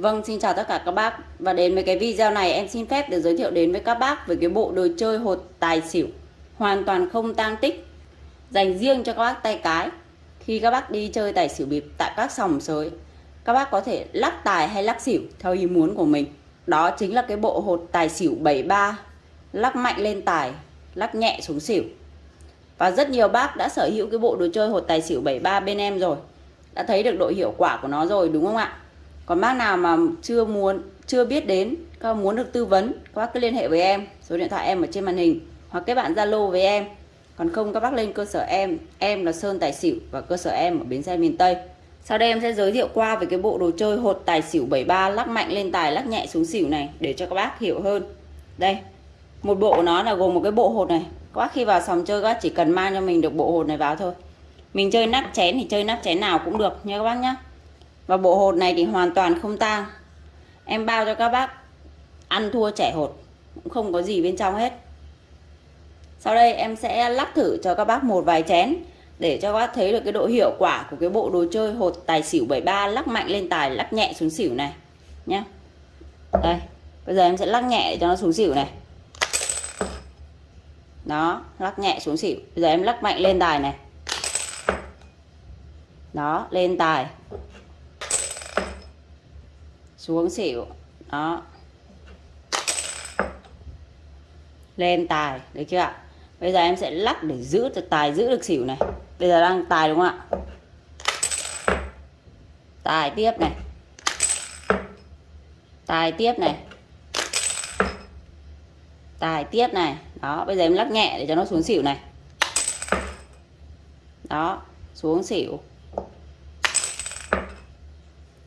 Vâng, xin chào tất cả các bác. Và đến với cái video này em xin phép được giới thiệu đến với các bác về cái bộ đồ chơi hột tài xỉu. Hoàn toàn không tang tích Dành riêng cho các bác tay cái. Khi các bác đi chơi tài xỉu bịp tại các sòng sới Các bác có thể lắc tài hay lắc xỉu theo ý muốn của mình. Đó chính là cái bộ hột tài xỉu 73 Lắc mạnh lên tài, lắc nhẹ xuống xỉu. Và rất nhiều bác đã sở hữu cái bộ đồ chơi hột tài xỉu 73 bên em rồi. Đã thấy được độ hiệu quả của nó rồi đúng không ạ? Còn bác nào mà chưa muốn, chưa biết đến, các muốn được tư vấn, các bác cứ liên hệ với em, số điện thoại em ở trên màn hình, hoặc kết bạn zalo với em. Còn không, các bác lên cơ sở em em là sơn tài xỉu và cơ sở em ở bến xe miền tây. Sau đây em sẽ giới thiệu qua về cái bộ đồ chơi hột tài xỉu 73 lắc mạnh lên tài, lắc nhẹ xuống xỉu này, để cho các bác hiểu hơn. Đây, một bộ của nó là gồm một cái bộ hột này. Các bác khi vào sòng chơi, các bác chỉ cần mang cho mình được bộ hột này vào thôi. Mình chơi nắp chén thì chơi nắp chén nào cũng được nha các bác nhé và bộ hột này thì hoàn toàn không tang. Em bao cho các bác ăn thua trẻ hột, cũng không có gì bên trong hết. Sau đây em sẽ lắc thử cho các bác một vài chén để cho các bác thấy được cái độ hiệu quả của cái bộ đồ chơi hột tài xỉu 73 lắc mạnh lên tài, lắc nhẹ xuống xỉu này nhé đây, bây giờ em sẽ lắc nhẹ để cho nó xuống xỉu này. Đó, lắc nhẹ xuống xỉu. Bây giờ em lắc mạnh lên tài này. Đó, lên tài xuống xỉu. Đó. Lên tài, được chưa ạ? Bây giờ em sẽ lắc để giữ được tài, giữ được xỉu này. Bây giờ đang tài đúng không ạ? Tài tiếp này. Tài tiếp này. Tài tiếp này. Đó, bây giờ em lắc nhẹ để cho nó xuống xỉu này. Đó, xuống xỉu.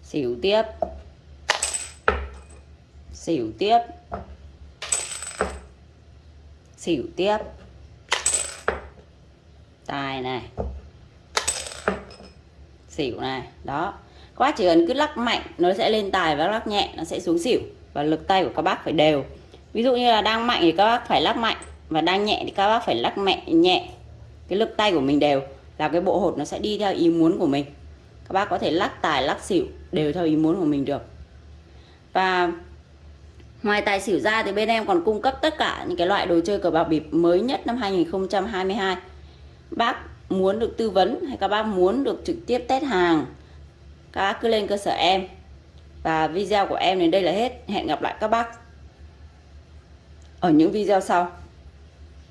Xỉu tiếp xỉu tiếp. Xỉu tiếp. Tài này. Xỉu này, đó. Quá chỉ cần cứ lắc mạnh, nó sẽ lên tài và lắc nhẹ, nó sẽ xuống xỉu. Và lực tay của các bác phải đều. Ví dụ như là đang mạnh thì các bác phải lắc mạnh, và đang nhẹ thì các bác phải lắc mẹ, nhẹ. Cái lực tay của mình đều, là cái bộ hột nó sẽ đi theo ý muốn của mình. Các bác có thể lắc tài, lắc xỉu, đều theo ý muốn của mình được. Và Ngoài tài xỉu ra thì bên em còn cung cấp tất cả những cái loại đồ chơi cờ bạc bịp mới nhất năm 2022. Bác muốn được tư vấn hay các bác muốn được trực tiếp test hàng, các bác cứ lên cơ sở em. Và video của em đến đây là hết. Hẹn gặp lại các bác ở những video sau.